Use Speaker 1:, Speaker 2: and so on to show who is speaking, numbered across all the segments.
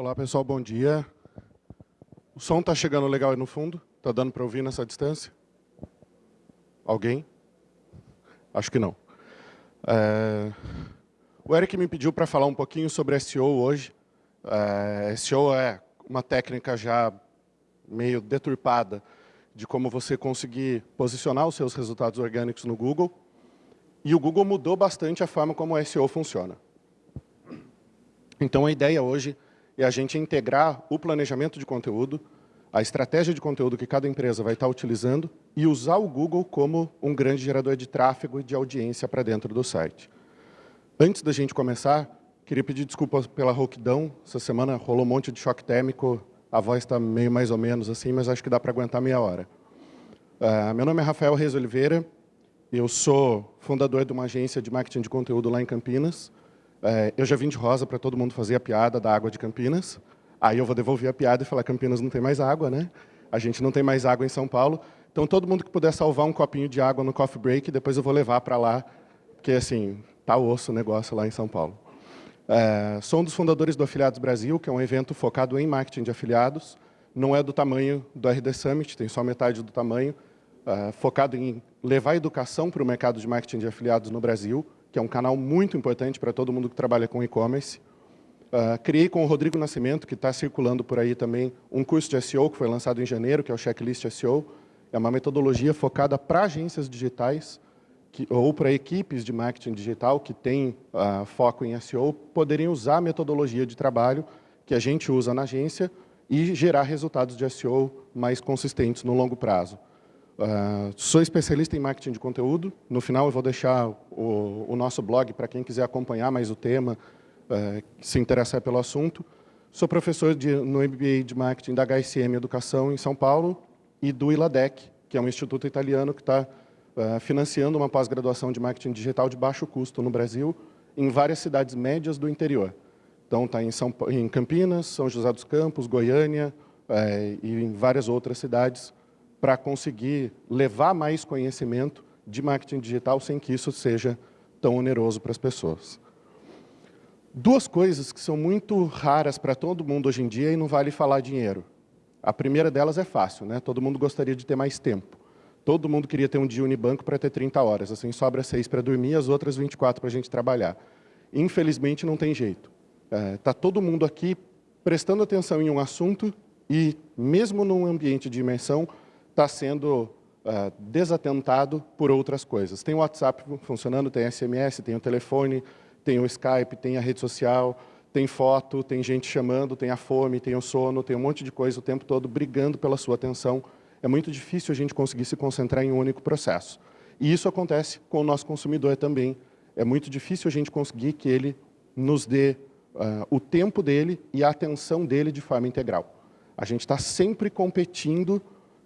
Speaker 1: Olá, pessoal, bom dia. O som está chegando legal aí no fundo? Está dando para ouvir nessa distância? Alguém? Acho que não. É... O Eric me pediu para falar um pouquinho sobre SEO hoje. É... SEO é uma técnica já meio deturpada de como você conseguir posicionar os seus resultados orgânicos no Google. E o Google mudou bastante a forma como o SEO funciona. Então, a ideia hoje é a gente integrar o planejamento de conteúdo, a estratégia de conteúdo que cada empresa vai estar utilizando e usar o Google como um grande gerador de tráfego e de audiência para dentro do site. Antes da gente começar, queria pedir desculpas pela rouquidão. Essa semana rolou um monte de choque térmico, a voz está meio mais ou menos assim, mas acho que dá para aguentar meia hora. Uh, meu nome é Rafael Reis Oliveira, eu sou fundador de uma agência de marketing de conteúdo lá em Campinas. É, eu já vim de rosa para todo mundo fazer a piada da água de Campinas. Aí eu vou devolver a piada e falar Campinas não tem mais água, né? A gente não tem mais água em São Paulo. Então, todo mundo que puder salvar um copinho de água no coffee break, depois eu vou levar para lá, porque, assim, tá osso o negócio lá em São Paulo. É, sou um dos fundadores do Afiliados Brasil, que é um evento focado em marketing de afiliados. Não é do tamanho do RD Summit, tem só metade do tamanho. É, focado em levar educação para o mercado de marketing de afiliados no Brasil que é um canal muito importante para todo mundo que trabalha com e-commerce. Uh, criei com o Rodrigo Nascimento, que está circulando por aí também, um curso de SEO que foi lançado em janeiro, que é o Checklist SEO. É uma metodologia focada para agências digitais que, ou para equipes de marketing digital que têm uh, foco em SEO, poderem usar a metodologia de trabalho que a gente usa na agência e gerar resultados de SEO mais consistentes no longo prazo. Uh, sou especialista em marketing de conteúdo. No final, eu vou deixar o, o nosso blog para quem quiser acompanhar mais o tema, uh, se interessar pelo assunto. Sou professor de, no MBA de Marketing da HSM Educação em São Paulo e do ILADEC, que é um instituto italiano que está uh, financiando uma pós-graduação de marketing digital de baixo custo no Brasil, em várias cidades médias do interior. Então, está em, em Campinas, São José dos Campos, Goiânia eh, e em várias outras cidades, para conseguir levar mais conhecimento de marketing digital sem que isso seja tão oneroso para as pessoas. Duas coisas que são muito raras para todo mundo hoje em dia e não vale falar dinheiro. A primeira delas é fácil, né? todo mundo gostaria de ter mais tempo. Todo mundo queria ter um dia Unibanco para ter 30 horas, assim sobra seis para dormir, as outras 24 para a gente trabalhar. Infelizmente não tem jeito. Está é, tá todo mundo aqui prestando atenção em um assunto e, mesmo num ambiente de imersão, está sendo uh, desatentado por outras coisas. Tem o WhatsApp funcionando, tem SMS, tem o telefone, tem o Skype, tem a rede social, tem foto, tem gente chamando, tem a fome, tem o sono, tem um monte de coisa o tempo todo brigando pela sua atenção. É muito difícil a gente conseguir se concentrar em um único processo. E isso acontece com o nosso consumidor também. É muito difícil a gente conseguir que ele nos dê uh, o tempo dele e a atenção dele de forma integral. A gente está sempre competindo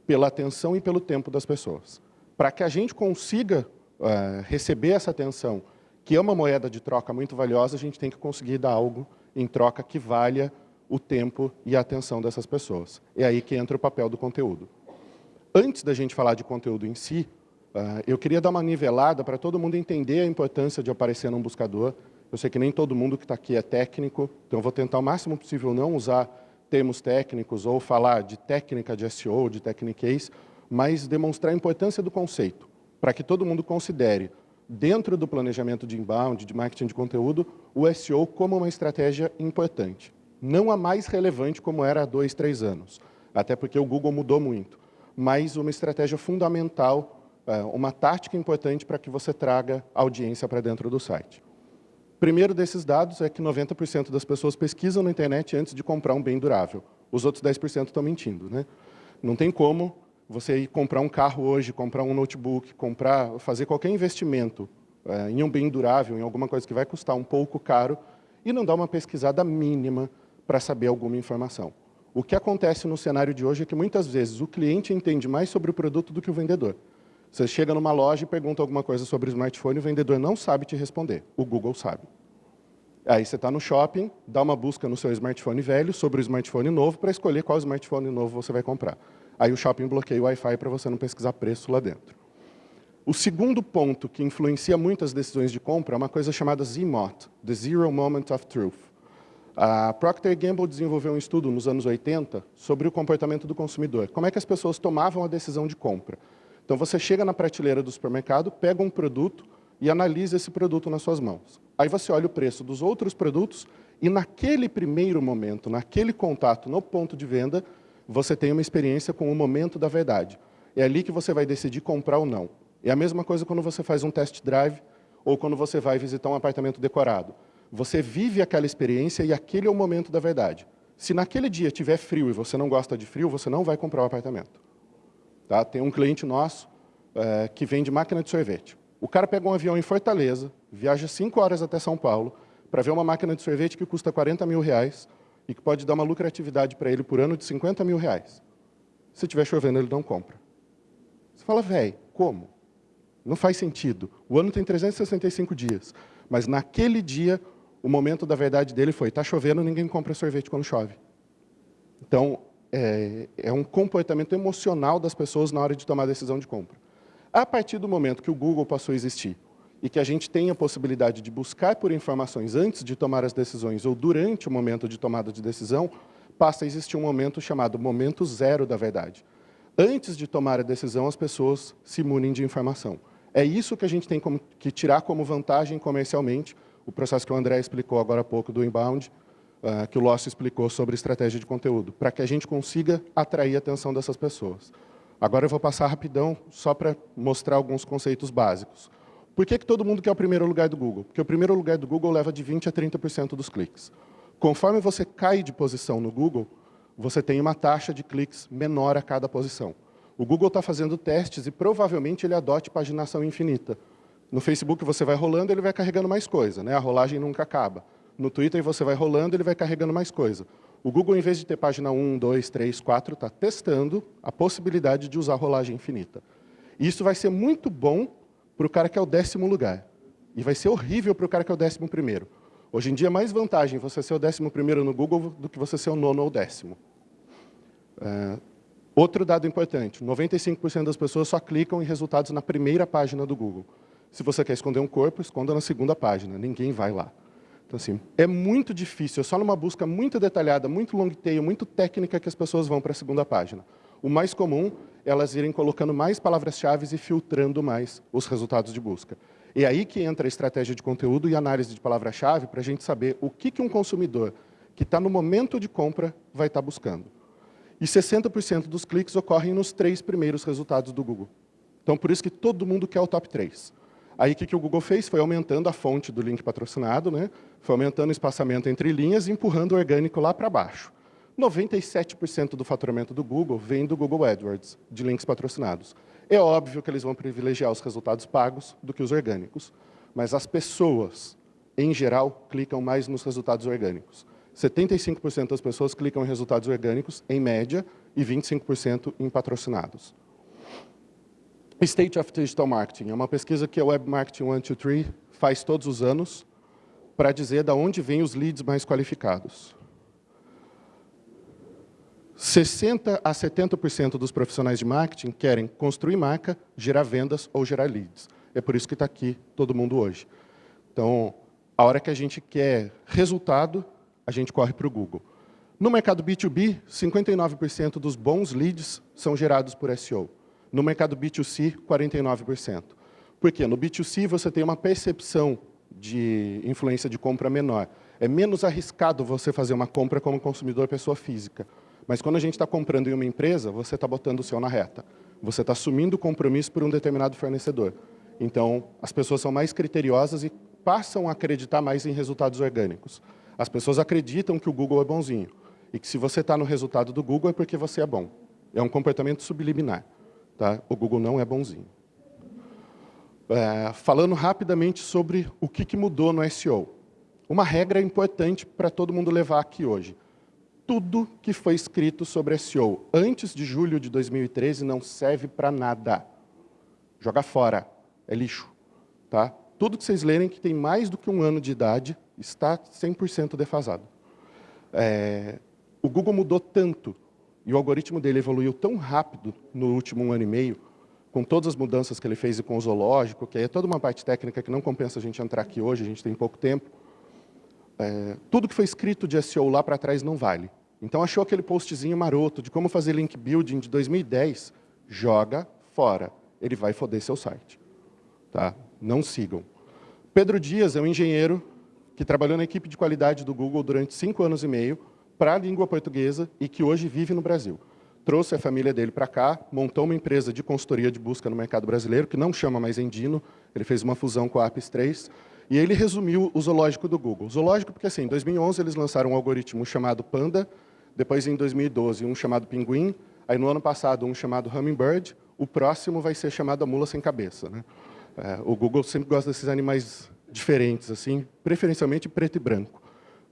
Speaker 1: pela atenção e pelo tempo das pessoas. Para que a gente consiga uh, receber essa atenção, que é uma moeda de troca muito valiosa, a gente tem que conseguir dar algo em troca que valha o tempo e a atenção dessas pessoas. É aí que entra o papel do conteúdo. Antes da gente falar de conteúdo em si, uh, eu queria dar uma nivelada para todo mundo entender a importância de aparecer num buscador. Eu sei que nem todo mundo que está aqui é técnico, então eu vou tentar o máximo possível não usar termos técnicos ou falar de técnica de SEO, de techniques, mas demonstrar a importância do conceito, para que todo mundo considere, dentro do planejamento de inbound, de marketing de conteúdo, o SEO como uma estratégia importante. Não a mais relevante como era há dois, três anos, até porque o Google mudou muito, mas uma estratégia fundamental, eh, uma tática importante para que você traga audiência para dentro do site primeiro desses dados é que 90% das pessoas pesquisam na internet antes de comprar um bem durável. Os outros 10% estão mentindo. Né? Não tem como você ir comprar um carro hoje, comprar um notebook, comprar, fazer qualquer investimento é, em um bem durável, em alguma coisa que vai custar um pouco caro, e não dar uma pesquisada mínima para saber alguma informação. O que acontece no cenário de hoje é que, muitas vezes, o cliente entende mais sobre o produto do que o vendedor. Você chega numa loja e pergunta alguma coisa sobre o smartphone, o vendedor não sabe te responder, o Google sabe. Aí você está no shopping, dá uma busca no seu smartphone velho sobre o smartphone novo para escolher qual smartphone novo você vai comprar. Aí o shopping bloqueia o Wi-Fi para você não pesquisar preço lá dentro. O segundo ponto que influencia muito as decisões de compra é uma coisa chamada ZMOT, The Zero Moment of Truth. A Procter Gamble desenvolveu um estudo nos anos 80 sobre o comportamento do consumidor. Como é que as pessoas tomavam a decisão de compra. Então, você chega na prateleira do supermercado, pega um produto e analisa esse produto nas suas mãos. Aí você olha o preço dos outros produtos e naquele primeiro momento, naquele contato, no ponto de venda, você tem uma experiência com o momento da verdade. É ali que você vai decidir comprar ou não. É a mesma coisa quando você faz um test drive ou quando você vai visitar um apartamento decorado. Você vive aquela experiência e aquele é o momento da verdade. Se naquele dia tiver frio e você não gosta de frio, você não vai comprar o um apartamento. Tá? Tem um cliente nosso é, que vende máquina de sorvete. O cara pega um avião em Fortaleza, viaja cinco horas até São Paulo, para ver uma máquina de sorvete que custa 40 mil reais e que pode dar uma lucratividade para ele por ano de 50 mil reais. Se estiver chovendo, ele não compra. Você fala, velho, como? Não faz sentido. O ano tem 365 dias, mas naquele dia o momento da verdade dele foi, está chovendo, ninguém compra sorvete quando chove. Então, é, é, um comportamento emocional das pessoas na hora de tomar a decisão de compra. A partir do momento que o Google passou a existir e que a gente tem a possibilidade de buscar por informações antes de tomar as decisões ou durante o momento de tomada de decisão, passa a existir um momento chamado momento zero da verdade. Antes de tomar a decisão, as pessoas se munem de informação. É isso que a gente tem que tirar como vantagem comercialmente o processo que o André explicou agora há pouco do inbound, uh, que o Lócio explicou sobre estratégia de conteúdo, para que a gente consiga atrair a atenção dessas pessoas. Agora eu vou passar rapidão, só para mostrar alguns conceitos básicos. Por que, que todo mundo quer o primeiro lugar do Google? Porque o primeiro lugar do Google leva de 20% a 30% dos cliques. Conforme você cai de posição no Google, você tem uma taxa de cliques menor a cada posição. O Google está fazendo testes e provavelmente ele adote paginação infinita. No Facebook você vai rolando, ele vai carregando mais coisa, né? a rolagem nunca acaba. No Twitter você vai rolando, ele vai carregando mais coisa. O Google, em vez de ter página 1, 2, 3, 4, está testando a possibilidade de usar rolagem infinita. E isso vai ser muito bom para o cara que é o décimo lugar. E vai ser horrível para o cara que é o décimo primeiro. Hoje em dia é mais vantagem você ser o décimo primeiro no Google do que você ser o nono ou décimo. É, outro dado importante, 95% das pessoas só clicam em resultados na primeira página do Google. Se você quer esconder um corpo, esconda na segunda página, ninguém vai lá. Então, assim, é muito difícil, é só numa busca muito detalhada, muito long tail, muito técnica que as pessoas vão para a segunda página. O mais comum é elas irem colocando mais palavras-chave e filtrando mais os resultados de busca. É aí que entra a estratégia de conteúdo e análise de palavra-chave para a gente saber o que, que um consumidor que está no momento de compra vai estar tá buscando. E 60% dos cliques ocorrem nos três primeiros resultados do Google. Então, por isso que todo mundo quer o top 3. Aí o que, que o Google fez? Foi aumentando a fonte do link patrocinado, né? Foi aumentando o espaçamento entre linhas e empurrando o orgânico lá para baixo. 97% do faturamento do Google vem do Google AdWords, de links patrocinados. É óbvio que eles vão privilegiar os resultados pagos do que os orgânicos, mas as pessoas, em geral, clicam mais nos resultados orgânicos. 75% das pessoas clicam em resultados orgânicos, em média, e 25% em patrocinados. State of Digital Marketing é uma pesquisa que a Web Marketing 123 faz todos os anos para dizer de onde vêm os leads mais qualificados. 60% a 70% dos profissionais de marketing querem construir marca, gerar vendas ou gerar leads. É por isso que está aqui todo mundo hoje. Então, a hora que a gente quer resultado, a gente corre para o Google. No mercado B2B, 59% dos bons leads são gerados por SEO. No mercado B2C, 49%. Por quê? No B2C, você tem uma percepção de influência de compra menor. É menos arriscado você fazer uma compra como consumidor pessoa física. Mas quando a gente está comprando em uma empresa, você está botando o seu na reta. Você está assumindo o compromisso por um determinado fornecedor. Então, as pessoas são mais criteriosas e passam a acreditar mais em resultados orgânicos. As pessoas acreditam que o Google é bonzinho. E que se você está no resultado do Google é porque você é bom. É um comportamento subliminar. Tá? O Google não é bonzinho. É, falando rapidamente sobre o que, que mudou no SEO. Uma regra importante para todo mundo levar aqui hoje. Tudo que foi escrito sobre SEO antes de julho de 2013 não serve para nada. Joga fora, é lixo. Tá? Tudo que vocês lerem que tem mais do que um ano de idade está 100% defasado. É, o Google mudou tanto e o algoritmo dele evoluiu tão rápido no último ano e meio, com todas as mudanças que ele fez e com o zoológico, que é toda uma parte técnica que não compensa a gente entrar aqui hoje, a gente tem pouco tempo. é, tudo que foi escrito de SEO lá para trás não vale. Então, achou aquele postzinho maroto de como fazer link building de 2010, joga fora. Ele vai foder seu site. Tá? Não sigam. Pedro Dias é um engenheiro que trabalhou na equipe de qualidade do Google durante cinco anos e meio para a língua portuguesa e que hoje vive no Brasil. Trouxe a família dele para cá, montou uma empresa de consultoria de busca no mercado brasileiro, que não chama mais Endino, ele fez uma fusão com a Apis 3, e ele resumiu o zoológico do Google. Zoológico porque, assim, em 2011 eles lançaram um algoritmo chamado Panda, depois em 2012 um chamado Pinguim, aí no ano passado um chamado Hummingbird, o próximo vai ser chamado a mula sem cabeça. Né? É, o Google sempre gosta desses animais diferentes, assim, preferencialmente preto e branco.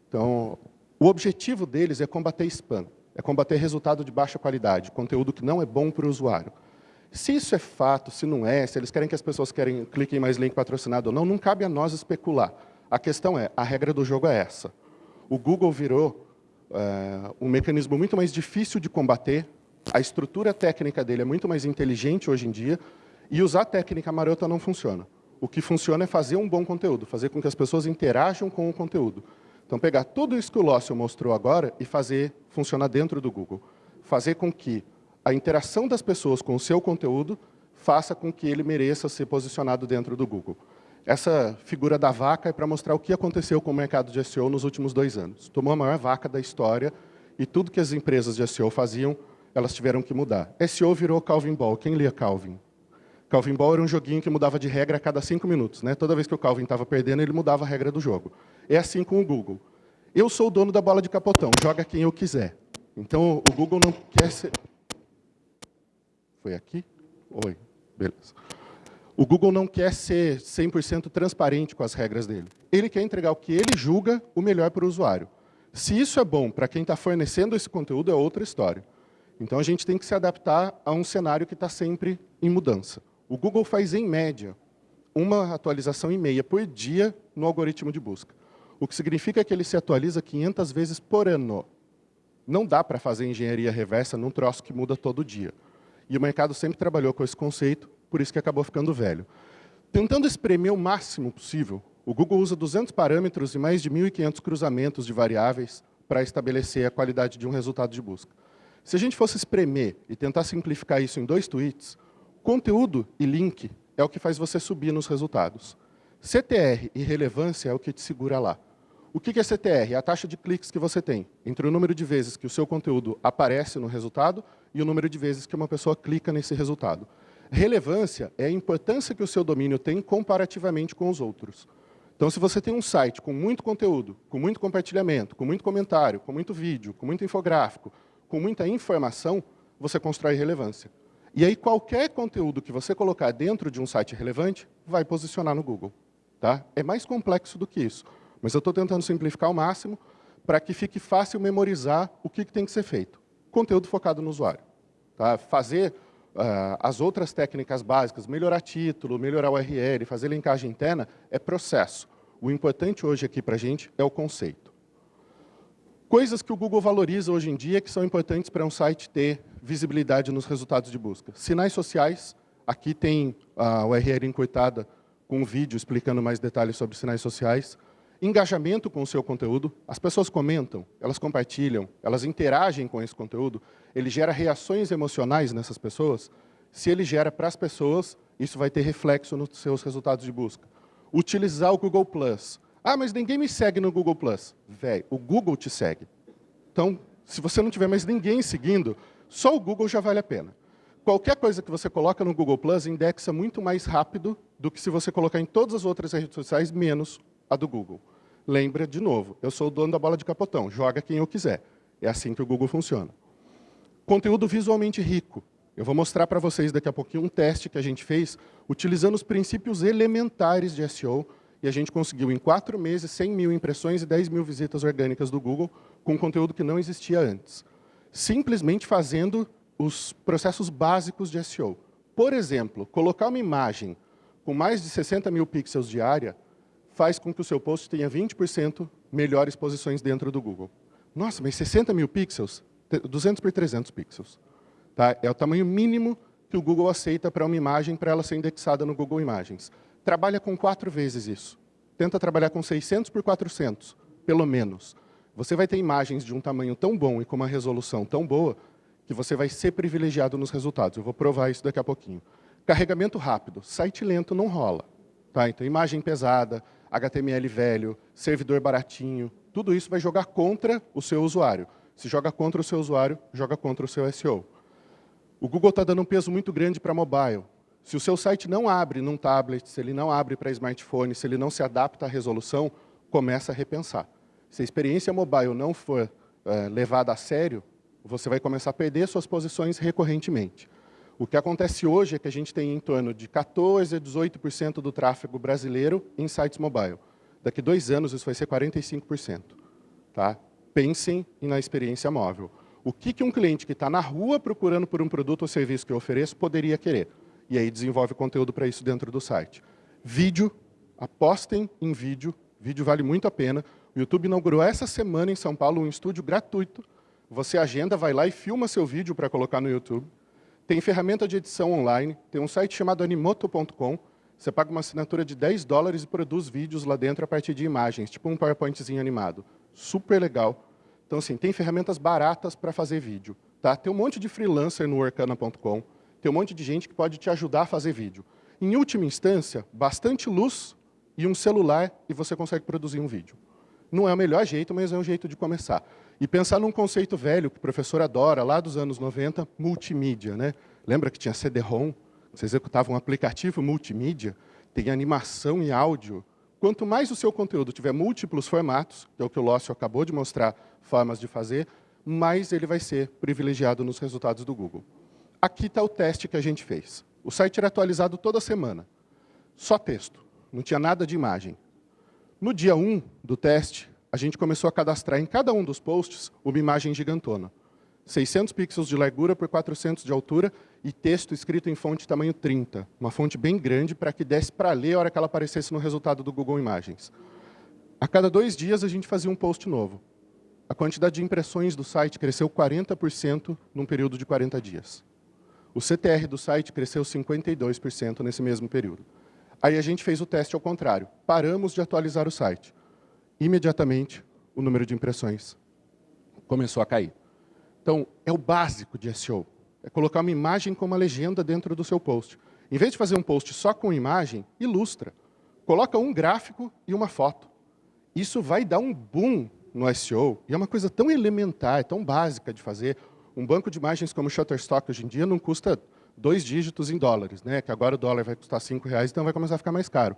Speaker 1: Então, o objetivo deles é combater spam, é combater resultado de baixa qualidade, conteúdo que não é bom para o usuário. Se isso é fato, se não é, se eles querem que as pessoas querem, cliquem mais link patrocinado ou não, não cabe a nós especular. A questão é, a regra do jogo é essa. O Google virou é, um mecanismo muito mais difícil de combater, a estrutura técnica dele é muito mais inteligente hoje em dia, e usar técnica marota não funciona. O que funciona é fazer um bom conteúdo, fazer com que as pessoas interajam com o conteúdo. Então, pegar tudo isso que o Lócio mostrou agora e fazer funcionar dentro do Google. Fazer com que a interação das pessoas com o seu conteúdo faça com que ele mereça ser posicionado dentro do Google. Essa figura da vaca é para mostrar o que aconteceu com o mercado de SEO nos últimos dois anos. Tomou a maior vaca da história e tudo que as empresas de SEO faziam, elas tiveram que mudar. SEO virou Calvin Ball. Quem lia Calvin? Calvin Ball era um joguinho que mudava de regra a cada cinco minutos. Né? Toda vez que o Calvin estava perdendo, ele mudava a regra do jogo. É assim com o Google. Eu sou o dono da bola de capotão, joga quem eu quiser. Então, o Google não quer ser... Foi aqui? Oi, beleza. O Google não quer ser 100% transparente com as regras dele. Ele quer entregar o que ele julga o melhor para o usuário. Se isso é bom para quem está fornecendo esse conteúdo, é outra história. Então, a gente tem que se adaptar a um cenário que está sempre em mudança. O Google faz, em média, uma atualização e meia por dia no algoritmo de busca. O que significa que ele se atualiza 500 vezes por ano. Não dá para fazer engenharia reversa num troço que muda todo dia. E o mercado sempre trabalhou com esse conceito, por isso que acabou ficando velho. Tentando espremer o máximo possível, o Google usa 200 parâmetros e mais de 1.500 cruzamentos de variáveis para estabelecer a qualidade de um resultado de busca. Se a gente fosse espremer e tentar simplificar isso em dois tweets, conteúdo e link é o que faz você subir nos resultados. CTR e relevância é o que te segura lá. O que é CTR? É a taxa de cliques que você tem entre o número de vezes que o seu conteúdo aparece no resultado e o número de vezes que uma pessoa clica nesse resultado. Relevância é a importância que o seu domínio tem comparativamente com os outros. Então, se você tem um site com muito conteúdo, com muito compartilhamento, com muito comentário, com muito vídeo, com muito infográfico, com muita informação, você constrói relevância. E aí, qualquer conteúdo que você colocar dentro de um site relevante, vai posicionar no Google. Tá? É mais complexo do que isso. Mas eu estou tentando simplificar ao máximo para que fique fácil memorizar o que, que tem que ser feito conteúdo focado no usuário. Tá? Fazer uh, as outras técnicas básicas, melhorar título, melhorar URL, fazer linkagem interna, é processo. O importante hoje aqui para a gente é o conceito. Coisas que o Google valoriza hoje em dia que são importantes para um site ter visibilidade nos resultados de busca. Sinais sociais, aqui tem a URL encurtada com um vídeo explicando mais detalhes sobre sinais sociais engajamento com o seu conteúdo, as pessoas comentam, elas compartilham, elas interagem com esse conteúdo, ele gera reações emocionais nessas pessoas, se ele gera para as pessoas, isso vai ter reflexo nos seus resultados de busca. Utilizar o Google+. Plus. Ah, mas ninguém me segue no Google+. Plus. Véi, o Google te segue. Então, se você não tiver mais ninguém seguindo, só o Google já vale a pena. Qualquer coisa que você coloca no Google Plus indexa muito mais rápido do que se você colocar em todas as outras redes sociais, menos a do Google. Lembra, de novo, eu sou o dono da bola de capotão, joga quem eu quiser. É assim que o Google funciona. Conteúdo visualmente rico. Eu vou mostrar para vocês daqui a pouquinho um teste que a gente fez utilizando os princípios elementares de SEO e a gente conseguiu, em quatro meses, 100 mil impressões e 10 mil visitas orgânicas do Google com conteúdo que não existia antes. Simplesmente fazendo os processos básicos de SEO. Por exemplo, colocar uma imagem com mais de 60 mil pixels de área faz com que o seu post tenha 20% melhores posições dentro do Google. Nossa, mas 60 mil pixels? 200 por 300 pixels. Tá? É o tamanho mínimo que o Google aceita para uma imagem para ela ser indexada no Google Imagens. Trabalha com quatro vezes isso. Tenta trabalhar com 600 por 400. pelo menos. Você vai ter imagens de um tamanho tão bom e com uma resolução tão boa que você vai ser privilegiado nos resultados. Eu vou provar isso daqui a pouquinho. Carregamento rápido. Site lento não rola. Tá? Então, imagem pesada, HTML velho, servidor baratinho, tudo isso vai jogar contra o seu usuário. Se joga contra o seu usuário, joga contra o seu SEO. O Google está dando um peso muito grande para mobile. Se o seu site não abre num tablet, se ele não abre para smartphone, se ele não se adapta à resolução, começa a repensar. Se a experiência mobile não for é, levada a sério, você vai começar a perder suas posições recorrentemente. O que acontece hoje é que a gente tem em torno de 14% a 18% do tráfego brasileiro em sites mobile. Daqui dois anos isso vai ser 45%. Tá? Pensem na experiência móvel. O que, que um cliente que está na rua procurando por um produto ou serviço que eu ofereço poderia querer? E aí desenvolve conteúdo para isso dentro do site. Vídeo, apostem em vídeo, vídeo vale muito a pena. O YouTube inaugurou essa semana em São Paulo um estúdio gratuito. Você agenda, vai lá e filma seu vídeo para colocar no YouTube. Tem ferramenta de edição online, tem um site chamado animoto.com, você paga uma assinatura de 10 dólares e produz vídeos lá dentro a partir de imagens, tipo um PowerPointzinho animado. Super legal. Então, assim, tem ferramentas baratas para fazer vídeo. Tá? Tem um monte de freelancer no Workana.com, tem um monte de gente que pode te ajudar a fazer vídeo. Em última instância, bastante luz e um celular e você consegue produzir um vídeo. Não é o melhor jeito, mas é um jeito de começar. E pensar num conceito velho que o professor adora, lá dos anos 90, multimídia. Né? Lembra que tinha CD-ROM? Você executava um aplicativo multimídia, tem animação e áudio. Quanto mais o seu conteúdo tiver múltiplos formatos, que é o que o Lócio acabou de mostrar formas de fazer, mais ele vai ser privilegiado nos resultados do Google. Aqui está o teste que a gente fez. O site era atualizado toda semana. Só texto, não tinha nada de imagem. No dia 1 do teste, a gente começou a cadastrar em cada um dos posts uma imagem gigantona. 600 pixels de largura por 400 de altura e texto escrito em fonte tamanho 30, uma fonte bem grande para que desse para ler a hora que ela aparecesse no resultado do Google Imagens. A cada dois dias a gente fazia um post novo. A quantidade de impressões do site cresceu 40% num período de 40 dias. O CTR do site cresceu 52% nesse mesmo período. Aí a gente fez o teste ao contrário. Paramos de atualizar o site. Imediatamente, o número de impressões começou a cair. Então, é o básico de SEO. É colocar uma imagem com uma legenda dentro do seu post. Em vez de fazer um post só com imagem, ilustra. Coloca um gráfico e uma foto. Isso vai dar um boom no SEO. E é uma coisa tão elementar, tão básica de fazer. Um banco de imagens como Shutterstock hoje em dia não custa dois dígitos em dólares, né? que agora o dólar vai custar cinco reais, então vai começar a ficar mais caro.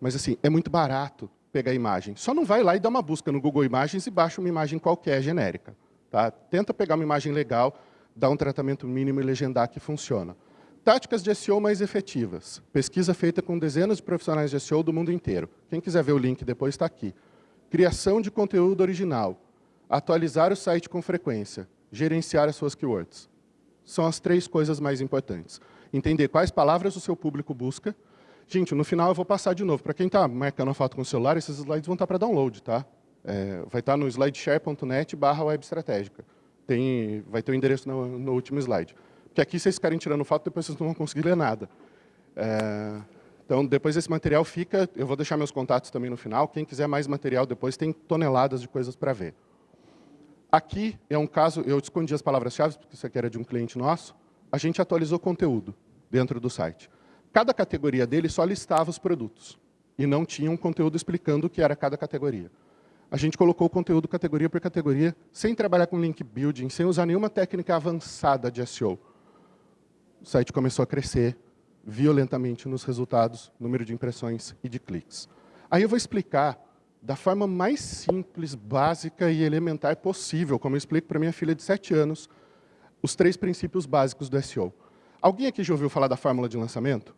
Speaker 1: Mas assim, é muito barato pegar a imagem. Só não vai lá e dá uma busca no Google Imagens e baixa uma imagem qualquer genérica. Tá? Tenta pegar uma imagem legal, dar um tratamento mínimo e legendar que funciona. Táticas de SEO mais efetivas. Pesquisa feita com dezenas de profissionais de SEO do mundo inteiro. Quem quiser ver o link depois está aqui. Criação de conteúdo original. Atualizar o site com frequência. Gerenciar as suas keywords. São as três coisas mais importantes. Entender quais palavras o seu público busca. Gente, no final eu vou passar de novo. Para quem está marcando a foto com o celular, esses slides vão estar para download, tá? É, vai estar no slideshare.net barra web estratégica. Tem, vai ter o endereço no, no, último slide. Porque aqui vocês ficarem tirando foto, depois vocês não vão conseguir ler nada. É, então, depois esse material fica, eu vou deixar meus contatos também no final. Quem quiser mais material depois, tem toneladas de coisas para ver. Aqui é um caso, eu escondi as palavras-chave, porque isso aqui era de um cliente nosso. A gente atualizou conteúdo dentro do site. Cada categoria dele só listava os produtos. E não tinha um conteúdo explicando o que era cada categoria a gente colocou o conteúdo categoria por categoria, sem trabalhar com link building, sem usar nenhuma técnica avançada de SEO. O site começou a crescer violentamente nos resultados, número de impressões e de cliques. Aí eu vou explicar da forma mais simples, básica e elementar possível, como eu explico para minha filha de 7 anos, os três princípios básicos do SEO. Alguém aqui já ouviu falar da fórmula de lançamento?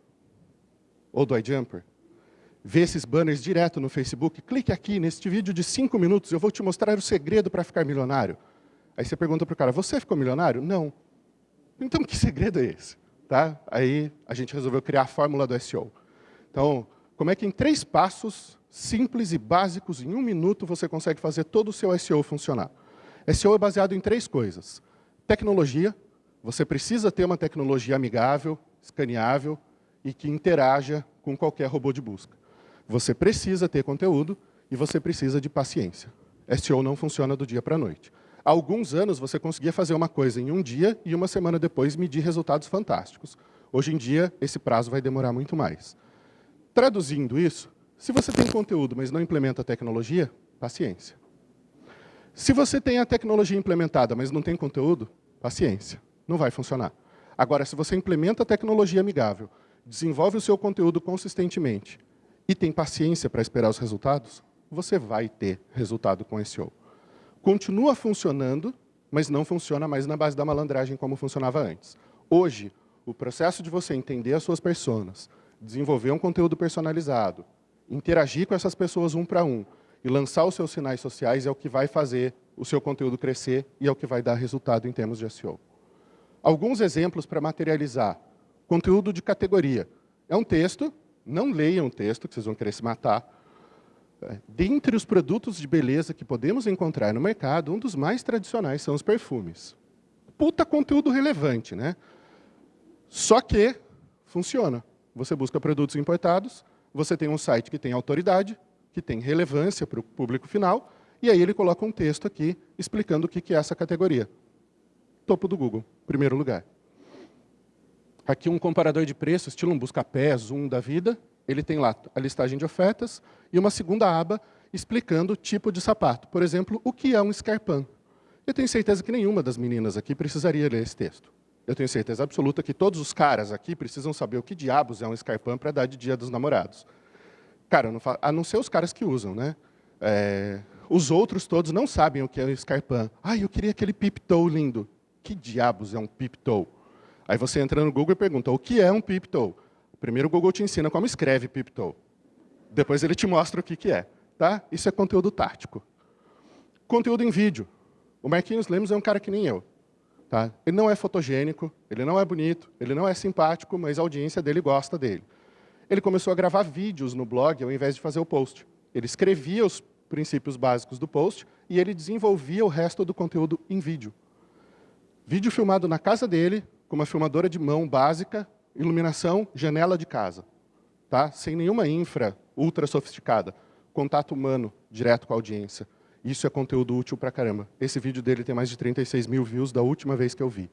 Speaker 1: Ou do iJumper? ver esses banners direto no Facebook, clique aqui neste vídeo de cinco minutos, eu vou te mostrar o segredo para ficar milionário. Aí você pergunta para o cara, você ficou milionário? Não. Então, que segredo é esse? Tá? Aí a gente resolveu criar a fórmula do SEO. Então, como é que em três passos, simples e básicos, em um minuto, você consegue fazer todo o seu SEO funcionar? SEO é baseado em três coisas. Tecnologia, você precisa ter uma tecnologia amigável, escaneável e que interaja com qualquer robô de busca. Você precisa ter conteúdo e você precisa de paciência. SEO não funciona do dia para a noite. Há alguns anos, você conseguia fazer uma coisa em um dia e uma semana depois medir resultados fantásticos. Hoje em dia, esse prazo vai demorar muito mais. Traduzindo isso, se você tem conteúdo, mas não implementa a tecnologia, paciência. Se você tem a tecnologia implementada, mas não tem conteúdo, paciência, não vai funcionar. Agora, se você implementa a tecnologia amigável, desenvolve o seu conteúdo consistentemente e tem paciência para esperar os resultados, você vai ter resultado com SEO. Continua funcionando, mas não funciona mais na base da malandragem como funcionava antes. Hoje, o processo de você entender as suas personas, desenvolver um conteúdo personalizado, interagir com essas pessoas um para um e lançar os seus sinais sociais é o que vai fazer o seu conteúdo crescer e é o que vai dar resultado em termos de SEO. Alguns exemplos para materializar. Conteúdo de categoria. É um texto, não leiam o texto, que vocês vão querer se matar, é, dentre os produtos de beleza que podemos encontrar no mercado, um dos mais tradicionais são os perfumes. Puta conteúdo relevante, né? Só que funciona. Você busca produtos importados, você tem um site que tem autoridade, que tem relevância para o público final, e aí ele coloca um texto aqui explicando o que é essa categoria. Topo do Google, primeiro lugar. Aqui um comparador de preços, estilo um busca-pé, zoom da vida, ele tem lá a listagem de ofertas e uma segunda aba explicando o tipo de sapato. Por exemplo, o que é um Scarpan. Eu tenho certeza que nenhuma das meninas aqui precisaria ler esse texto. Eu tenho certeza absoluta que todos os caras aqui precisam saber o que diabos é um Scarpan para dar de dia dos namorados. Cara, não a não ser os caras que usam, né? É, os outros todos não sabem o que é um Scarpan. Ah, eu queria aquele pip-toe lindo. Que diabos é um pip-toe? Aí você entra no Google e pergunta, o que é um pip-toe? Primeiro o Google te ensina como escreve pip-toe. Depois ele te mostra o que, que é. Tá? Isso é conteúdo tático. Conteúdo em vídeo. O Marquinhos Lemos é um cara que nem eu. Tá? Ele não é fotogênico, ele não é bonito, ele não é simpático, mas a audiência dele gosta dele. Ele começou a gravar vídeos no blog ao invés de fazer o post. Ele escrevia os princípios básicos do post e ele desenvolvia o resto do conteúdo em vídeo. Vídeo filmado na casa dele, com uma filmadora de mão básica, iluminação, janela de casa, tá? sem nenhuma infra ultra sofisticada, contato humano direto com a audiência. Isso é conteúdo útil pra caramba. Esse vídeo dele tem mais de 36 mil views da última vez que eu vi.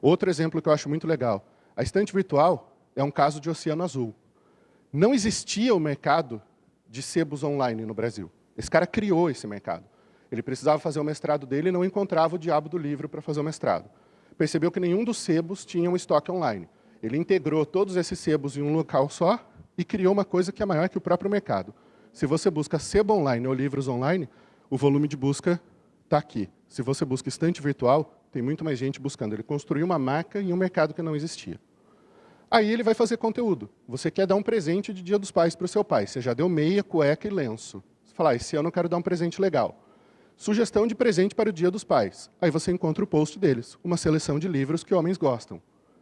Speaker 1: Outro exemplo que eu acho muito legal. A estante virtual é um caso de oceano azul. Não existia o mercado de sebos online no Brasil. Esse cara criou esse mercado. Ele precisava fazer o mestrado dele e não encontrava o diabo do livro para fazer o mestrado. Percebeu que nenhum dos sebos tinha um estoque online. Ele integrou todos esses sebos em um local só e criou uma coisa que é maior que o próprio mercado. Se você busca sebo online ou livros online, o volume de busca está aqui. Se você busca estante virtual, tem muito mais gente buscando. Ele construiu uma marca em um mercado que não existia. Aí ele vai fazer conteúdo. Você quer dar um presente de Dia dos Pais para o seu pai. Você já deu meia, cueca e lenço. Você fala, ah, esse ano eu quero dar um presente legal. Sugestão de presente para o Dia dos Pais. Aí você encontra o post deles, uma seleção de livros que homens gostam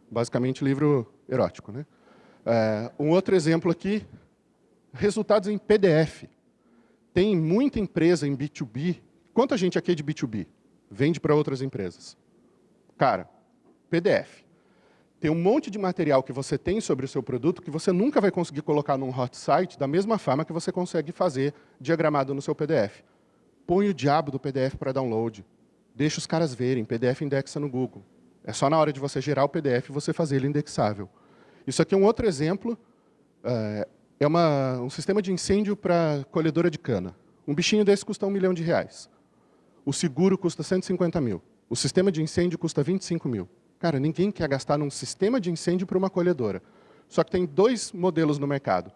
Speaker 1: basicamente livro erótico. Né? É, um outro exemplo aqui, resultados em PDF. Tem muita empresa em B2B. Quanta gente aqui é de B2B? Vende para outras empresas. Cara, PDF. Tem um monte de material que você tem sobre o seu produto que você nunca vai conseguir colocar num hot site da mesma forma que você consegue fazer diagramado no seu PDF. Põe o diabo do PDF para download. Deixa os caras verem. PDF indexa no Google. É só na hora de você gerar o PDF você fazer ele indexável. Isso aqui é um outro exemplo. É, é uma, um sistema de incêndio para colhedora de cana. Um bichinho desse custa um milhão de reais. O seguro custa 150 mil. O sistema de incêndio custa 25 mil. Cara, ninguém quer gastar num sistema de incêndio para uma colhedora. Só que tem dois modelos no mercado.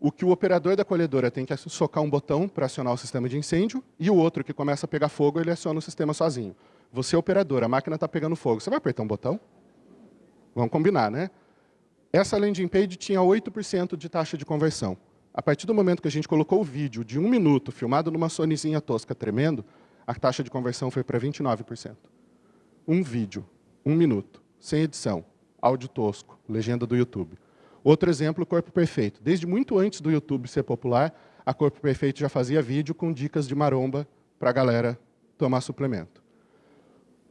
Speaker 1: O que o operador da colhedora tem que socar um botão para acionar o sistema de incêndio, e o outro que começa a pegar fogo, ele aciona o sistema sozinho. Você é operador, a máquina está pegando fogo. Você vai apertar um botão? Vamos combinar, né? Essa landing page tinha 8% de taxa de conversão. A partir do momento que a gente colocou o vídeo de um minuto, filmado numa Sonyzinha tosca tremendo, a taxa de conversão foi para 29%. Um vídeo, um minuto, sem edição, áudio tosco, legenda do YouTube. Outro exemplo, Corpo Perfeito. Desde muito antes do YouTube ser popular, a Corpo Perfeito já fazia vídeo com dicas de maromba para a galera tomar suplemento.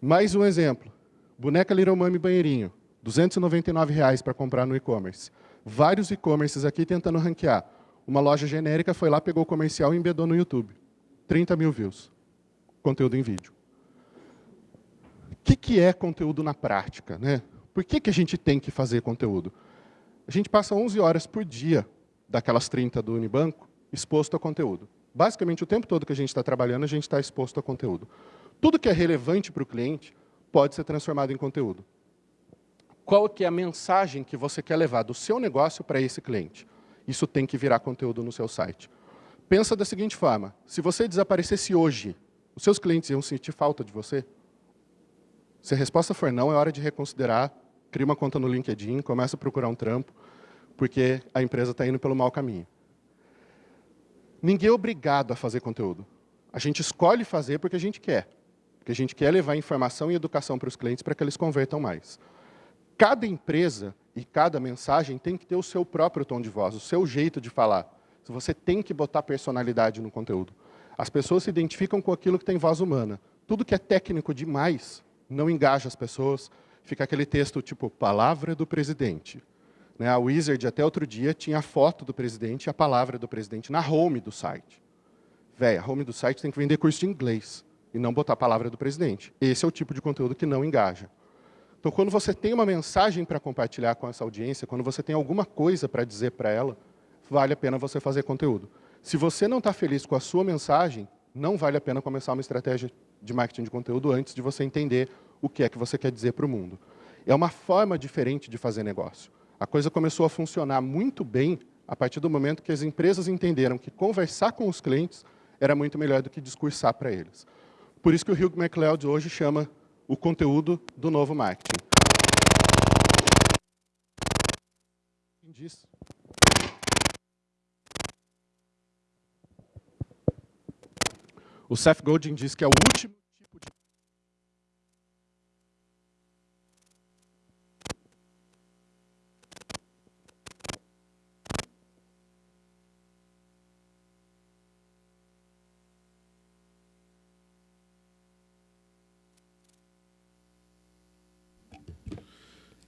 Speaker 1: Mais um exemplo. Boneca Little Mami Banheirinho. R$ 299 para comprar no e-commerce. Vários e-commerces aqui tentando ranquear. Uma loja genérica foi lá, pegou o comercial e embedou no YouTube. 30 mil views. conteúdo em vídeo. O que, que é conteúdo na prática? Né? Por que, que a gente tem que fazer conteúdo? A gente passa 11 horas por dia, daquelas 30 do Unibanco, exposto a conteúdo. Basicamente, o tempo todo que a gente está trabalhando, a gente está exposto a conteúdo. Tudo que é relevante para o cliente pode ser transformado em conteúdo. Qual que é a mensagem que você quer levar do seu negócio para esse cliente? Isso tem que virar conteúdo no seu site. Pensa da seguinte forma, se você desaparecesse hoje, os seus clientes iam sentir falta de você? Se a resposta for não, é hora de reconsiderar, cria uma conta no LinkedIn, começa a procurar um trampo, porque a empresa está indo pelo mau caminho. Ninguém é obrigado a fazer conteúdo. A gente escolhe fazer porque a gente quer. Porque a gente quer levar informação e educação para os clientes para que eles convertam mais. Cada empresa e cada mensagem tem que ter o seu próprio tom de voz, o seu jeito de falar. Você tem que botar personalidade no conteúdo. As pessoas se identificam com aquilo que tem voz humana. Tudo que é técnico demais não engaja as pessoas. Fica aquele texto tipo, palavra do presidente. Né, a Wizard, até outro dia, tinha a foto do presidente e a palavra do presidente na home do site. Véia, a home do site tem que vender curso de inglês e não botar a palavra do presidente. Esse é o tipo de conteúdo que não engaja. Então, quando você tem uma mensagem para compartilhar com essa audiência, quando você tem alguma coisa para dizer para ela, vale a pena você fazer conteúdo. Se você não está feliz com a sua mensagem, não vale a pena começar uma estratégia de marketing de conteúdo antes de você entender o que é que você quer dizer para o mundo. É uma forma diferente de fazer negócio. A coisa começou a funcionar muito bem a partir do momento que as empresas entenderam que conversar com os clientes era muito melhor do que discursar para eles. Por isso que o Hugh MacLeod hoje chama o conteúdo do novo marketing. Diz. O Seth Godin diz que é o último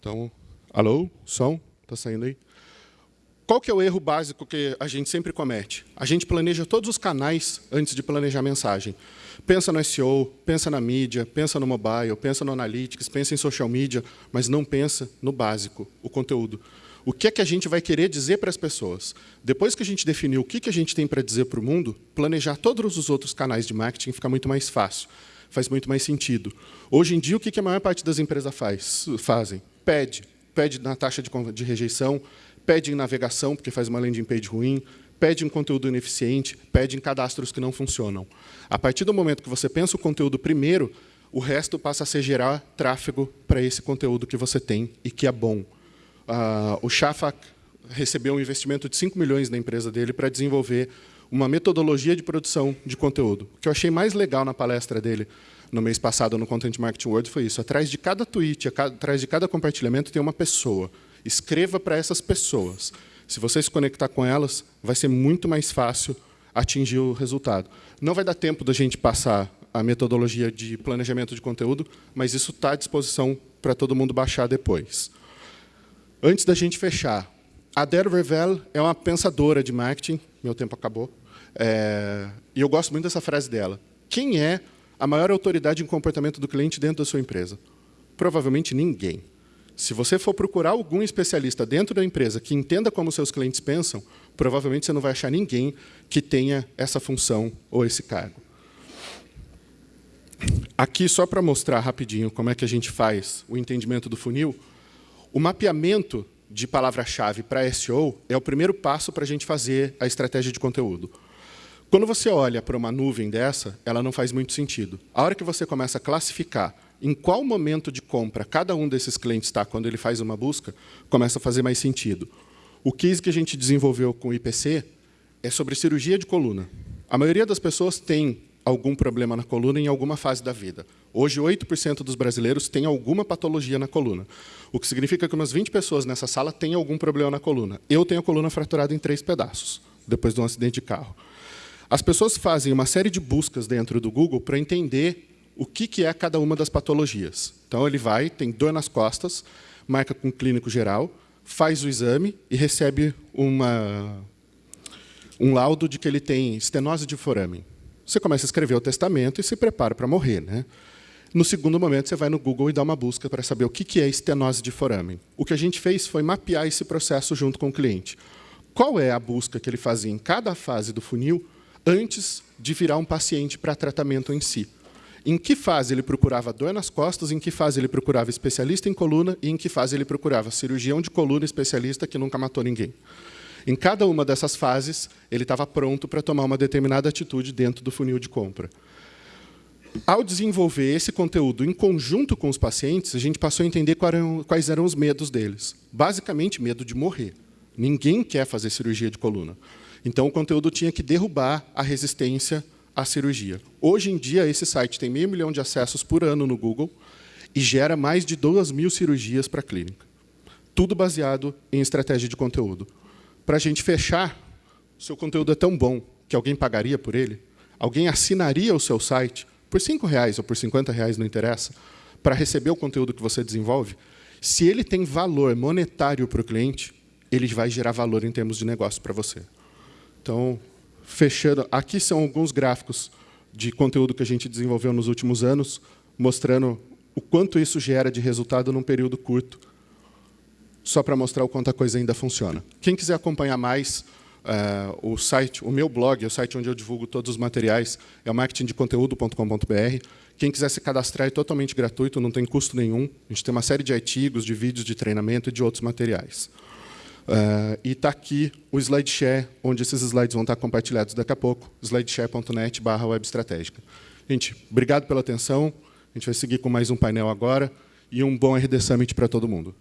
Speaker 1: Então, alô, som, está saindo aí? Qual que é o erro básico que a gente sempre comete? A gente planeja todos os canais antes de planejar a mensagem. Pensa no SEO, pensa na mídia, pensa no mobile, pensa no analytics, pensa em social media, mas não pensa no básico, o conteúdo. O que é que a gente vai querer dizer para as pessoas? Depois que a gente definiu o que, que a gente tem para dizer para o mundo, planejar todos os outros canais de marketing fica muito mais fácil, faz muito mais sentido. Hoje em dia, o que, que a maior parte das empresas faz, fazem? Pede. Pede na taxa de, de rejeição, pede em navegação, porque faz uma landing page ruim, pede em conteúdo ineficiente, pede em cadastros que não funcionam. A partir do momento que você pensa o conteúdo primeiro, o resto passa a ser gerar tráfego para esse conteúdo que você tem e que é bom. Uh, o Shafak recebeu um investimento de 5 milhões na empresa dele para desenvolver uma metodologia de produção de conteúdo. O que eu achei mais legal na palestra dele no mês passado no Content Marketing World foi isso. Atrás de cada tweet, atrás de cada compartilhamento tem uma pessoa. Escreva para essas pessoas. Se você se conectar com elas, vai ser muito mais fácil atingir o resultado. Não vai dar tempo da gente passar a metodologia de planejamento de conteúdo, mas isso está à disposição para todo mundo baixar depois. Antes da gente fechar, a Dare Revel é uma pensadora de marketing, meu tempo acabou, é, e eu gosto muito dessa frase dela. Quem é a maior autoridade em comportamento do cliente dentro da sua empresa? Provavelmente ninguém. Se você for procurar algum especialista dentro da empresa que entenda como seus clientes pensam, provavelmente você não vai achar ninguém que tenha essa função ou esse cargo. Aqui, só para mostrar rapidinho como é que a gente faz o entendimento do funil, o mapeamento de palavra-chave para SEO é o primeiro passo para a gente fazer a estratégia de conteúdo. Quando você olha para uma nuvem dessa, ela não faz muito sentido. A hora que você começa a classificar em qual momento de compra cada um desses clientes está quando ele faz uma busca, começa a fazer mais sentido. O case que a gente desenvolveu com o IPC é sobre cirurgia de coluna. A maioria das pessoas tem algum problema na coluna em alguma fase da vida. Hoje, 8% dos brasileiros têm alguma patologia na coluna, o que significa que umas 20 pessoas nessa sala têm algum problema na coluna. Eu tenho a coluna fraturada em três pedaços, depois de um acidente de carro. As pessoas fazem uma série de buscas dentro do Google para entender o que é cada uma das patologias. Então, ele vai, tem dor nas costas, marca com clínico geral, faz o exame e recebe uma, um laudo de que ele tem estenose de foramen. você começa a escrever o testamento e se prepara para morrer. Né? No segundo momento, você vai no Google e dá uma busca para saber o que é estenose de foramen. O que a gente fez foi mapear esse processo junto com o cliente. Qual é a busca que ele fazia em cada fase do funil antes de virar um paciente para tratamento em si? Em que fase ele procurava dor nas costas, em que fase ele procurava especialista em coluna e em que fase ele procurava cirurgião de coluna especialista que nunca matou ninguém. Em cada uma dessas fases, ele estava pronto para tomar uma determinada atitude dentro do funil de compra. Ao desenvolver esse conteúdo em conjunto com os pacientes, a gente passou a entender quais eram os medos deles. Basicamente, medo de morrer. Ninguém quer fazer cirurgia de coluna. Então, o conteúdo tinha que derrubar a resistência à cirurgia. Hoje em dia, esse site tem meio milhão de acessos por ano no Google e gera mais de 2 mil cirurgias para a clínica. Tudo baseado em estratégia de conteúdo para a gente fechar, seu conteúdo é tão bom que alguém pagaria por ele? Alguém assinaria o seu site por R$ reais ou por R$ reais, não interessa, para receber o conteúdo que você desenvolve? Se ele tem valor monetário para o cliente, ele vai gerar valor em termos de negócio para você. Então, fechando, aqui são alguns gráficos de conteúdo que a gente desenvolveu nos últimos anos, mostrando o quanto isso gera de resultado num período curto só para mostrar o quanto a coisa ainda funciona. Quem quiser acompanhar mais, uh, o site, o meu blog, é o site onde eu divulgo todos os materiais, é o marketingdeconteúdo.com.br. Quem quiser se cadastrar é totalmente gratuito, não tem custo nenhum. A gente tem uma série de artigos, de vídeos de treinamento e de outros materiais. Uh, e está aqui o SlideShare, onde esses slides vão estar compartilhados daqui a pouco, slideshare.net barra web estratégica. Gente, obrigado pela atenção. A gente vai seguir com mais um painel agora e um bom RD Summit para todo mundo.